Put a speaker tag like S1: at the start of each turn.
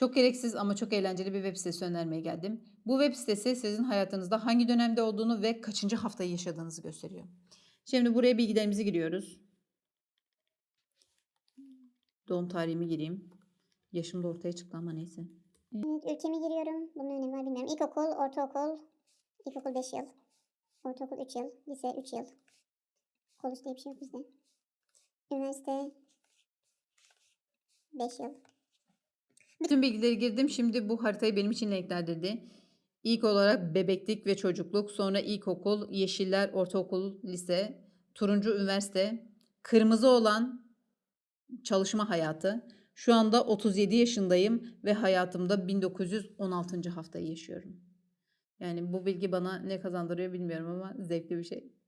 S1: Çok gereksiz ama çok eğlenceli bir web sitesi önermeye geldim. Bu web sitesi sizin hayatınızda hangi dönemde olduğunu ve kaçıncı haftayı yaşadığınızı gösteriyor. Şimdi buraya bilgilerimizi giriyoruz. Doğum tarihimi gireyim. Yaşım da ortaya çıktı ama neyse.
S2: Ülkemi giriyorum. Bunun önemi var bilmiyorum. İlkokul, ortaokul, ilkokul 5 yıl. Ortaokul 3 yıl, lise 3 yıl. Kolej diye bir şey yok bizde. Üniversite 5 yıl.
S1: Bütün bilgileri girdim. Şimdi bu haritayı benim için renklendirdi. İlk olarak bebeklik ve çocukluk, sonra ilkokul, yeşiller, ortaokul, lise, turuncu üniversite, kırmızı olan çalışma hayatı. Şu anda 37 yaşındayım ve hayatımda 1916. haftayı yaşıyorum. Yani bu bilgi bana ne kazandırıyor bilmiyorum ama zevkli bir şey.